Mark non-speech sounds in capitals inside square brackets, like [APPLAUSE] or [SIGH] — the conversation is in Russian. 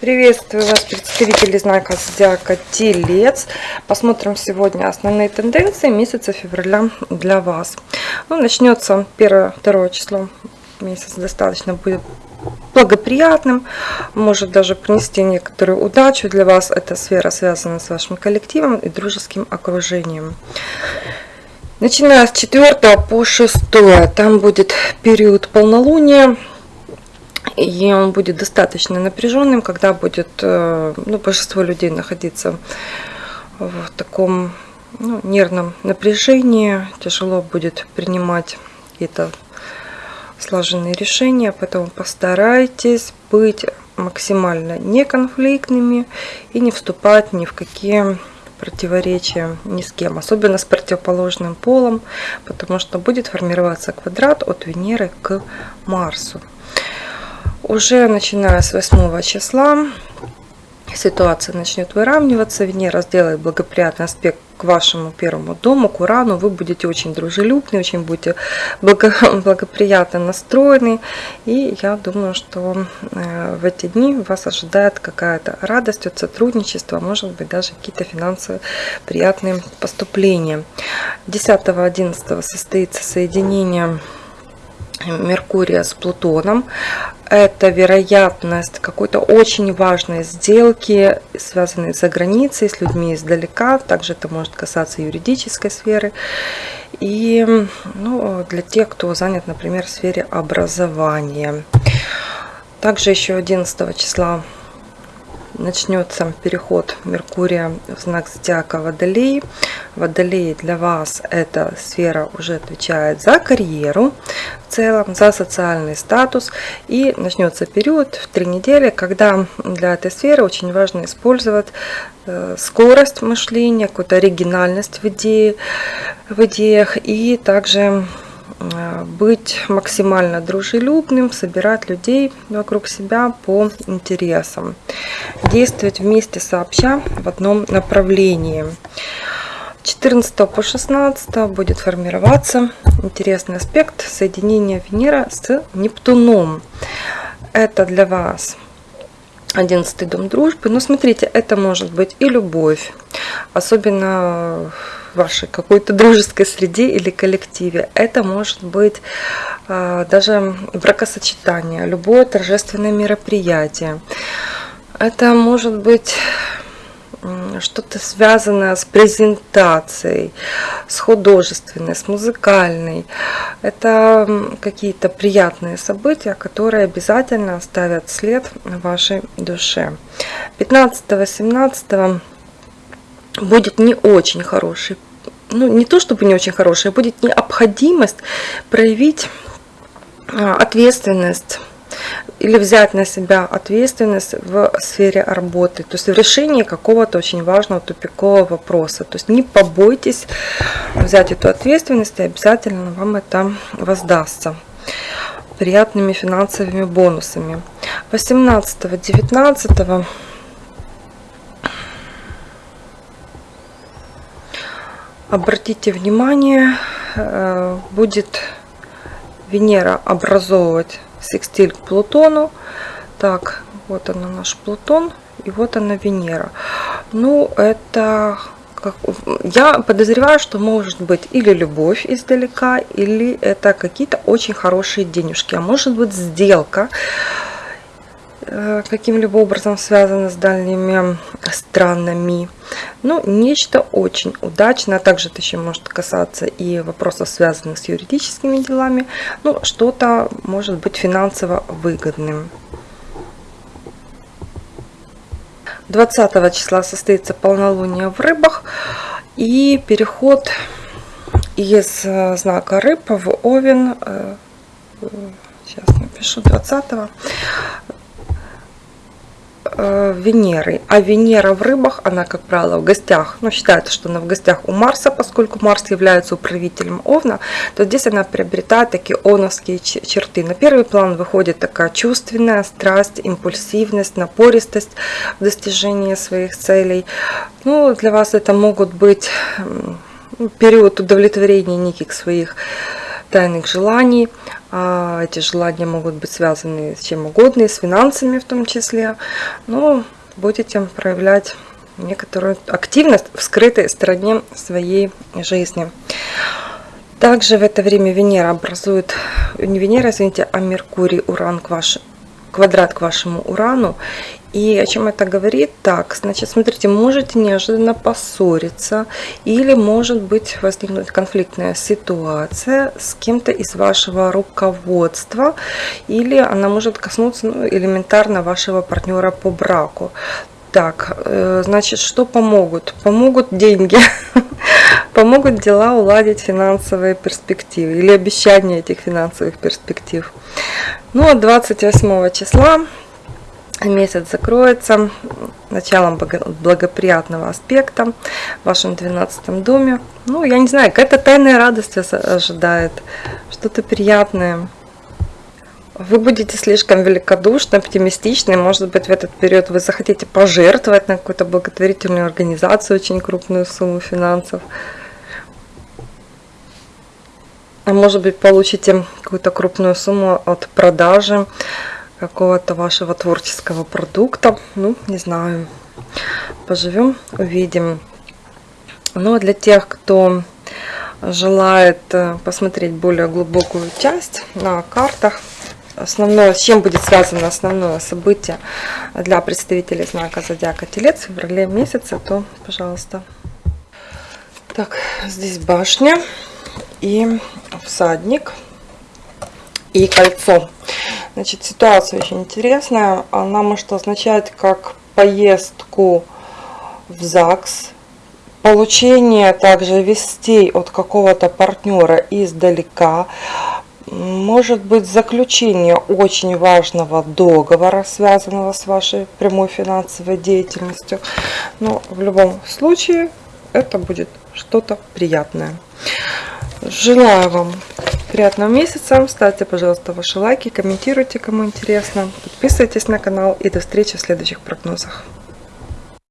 Приветствую вас, представители знака Зодиака Телец. Посмотрим сегодня основные тенденции месяца февраля для вас. Ну, начнется 1-2 число. Месяц достаточно будет благоприятным, может даже принести некоторую удачу для вас. Эта сфера связана с вашим коллективом и дружеским окружением. Начиная с 4 по 6, там будет период полнолуния и он будет достаточно напряженным, когда будет э, ну, большинство людей находиться в таком ну, нервном напряжении, тяжело будет принимать какие-то слаженные решения, поэтому постарайтесь быть максимально неконфликтными и не вступать ни в какие противоречия ни с кем, особенно с противоположным полом, потому что будет формироваться квадрат от Венеры к Марсу. Уже начиная с 8 числа ситуация начнет выравниваться. Венера сделает благоприятный аспект к вашему первому дому, к Урану. Вы будете очень дружелюбны, очень будете благо, [LAUGHS] благоприятно настроены. И я думаю, что э, в эти дни вас ожидает какая-то радость от сотрудничества, может быть даже какие-то финансовые приятные поступления. 10-11 состоится соединение Меркурия с Плутоном. Это вероятность какой-то очень важной сделки, связанной за границей, с людьми издалека. Также это может касаться юридической сферы. И ну, для тех, кто занят, например, в сфере образования. Также еще 11 числа начнется переход Меркурия в знак зодиака Водолей. Водолей для вас эта сфера уже отвечает за карьеру в целом, за социальный статус. И начнется период в три недели, когда для этой сферы очень важно использовать э, скорость мышления, какую-то оригинальность в, идее, в идеях и также Э, быть максимально дружелюбным, собирать людей вокруг себя по интересам, действовать вместе сообща в одном направлении. 14 по 16 будет формироваться интересный аспект соединения Венера с Нептуном. Это для вас 11 дом дружбы. Но смотрите, это может быть и любовь, особенно вашей какой-то дружеской среде или коллективе. Это может быть э, даже бракосочетание, любое торжественное мероприятие. Это может быть что-то связанное с презентацией, с художественной, с музыкальной. Это какие-то приятные события, которые обязательно оставят след в вашей душе. 15-17 будет не очень хороший ну, не то чтобы не очень хорошая, будет необходимость проявить а, ответственность или взять на себя ответственность в сфере работы, то есть в решении какого-то очень важного тупикового вопроса. То есть не побойтесь взять эту ответственность, и обязательно вам это воздастся приятными финансовыми бонусами. 18-19 Обратите внимание, э, будет Венера образовывать секстиль к Плутону. Так, вот она наш Плутон, и вот она Венера. Ну, это как, я подозреваю, что может быть или любовь издалека, или это какие-то очень хорошие денежки, а может быть сделка каким-либо образом связано с дальними странами. Ну, нечто очень удачное. Также это еще может касаться и вопросов, связанных с юридическими делами. Ну, что-то может быть финансово выгодным. 20 числа состоится полнолуние в рыбах и переход из э, знака рыб в овен э, сейчас напишу 20 э, Венерой. А Венера в рыбах, она, как правило, в гостях, ну, считается, что она в гостях у Марса, поскольку Марс является управителем Овна, то здесь она приобретает такие овновские черты. На первый план выходит такая чувственная страсть, импульсивность, напористость в достижении своих целей. Ну, для вас это могут быть период удовлетворения неких своих тайных желаний. А, эти желания могут быть связаны с чем угодно, и с финансами в том числе. Но будете проявлять некоторую активность в скрытой стороне своей жизни. Также в это время Венера образует, не Венера, извините, а Меркурий, Уран к ваш, квадрат к вашему Урану. И о чем это говорит? Так, значит, смотрите, можете неожиданно поссориться или может быть возникнуть конфликтная ситуация с кем-то из вашего руководства или она может коснуться ну, элементарно вашего партнера по браку. Так, э, значит, что помогут? Помогут деньги, [LAUGHS] помогут дела уладить финансовые перспективы или обещание этих финансовых перспектив. Ну, а 28 числа месяц закроется началом благоприятного аспекта в вашем 12 доме. Ну, я не знаю, какая-то тайная радость вас ожидает, что-то приятное. Вы будете слишком великодушны, оптимистичны. Может быть, в этот период вы захотите пожертвовать на какую-то благотворительную организацию очень крупную сумму финансов. А может быть, получите какую-то крупную сумму от продажи какого-то вашего творческого продукта. Ну, не знаю. Поживем, увидим. Ну, а для тех, кто желает э, посмотреть более глубокую часть на картах, основное, с чем будет связано основное событие для представителей знака Зодиака Телец в феврале месяце, то, пожалуйста. Так, здесь башня и всадник и кольцо. Значит, ситуация очень интересная. Она может означать как поездку в ЗАГС, получение также вестей от какого-то партнера издалека, может быть заключение очень важного договора, связанного с вашей прямой финансовой деятельностью. Но в любом случае это будет что-то приятное. Желаю вам приятного месяца. Ставьте, пожалуйста, ваши лайки, комментируйте, кому интересно. Подписывайтесь на канал и до встречи в следующих прогнозах.